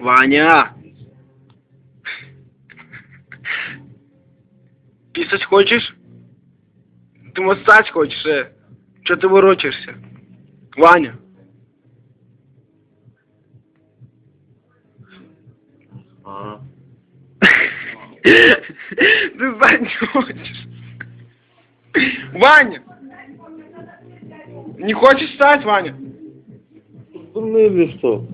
Ваня! Писать хочешь? Ты массаж хочешь, э? Че ты ворочаешься? Ваня! А, Ты спать не хочешь? Ваня! Не хочешь встать, Ваня? дурный или что?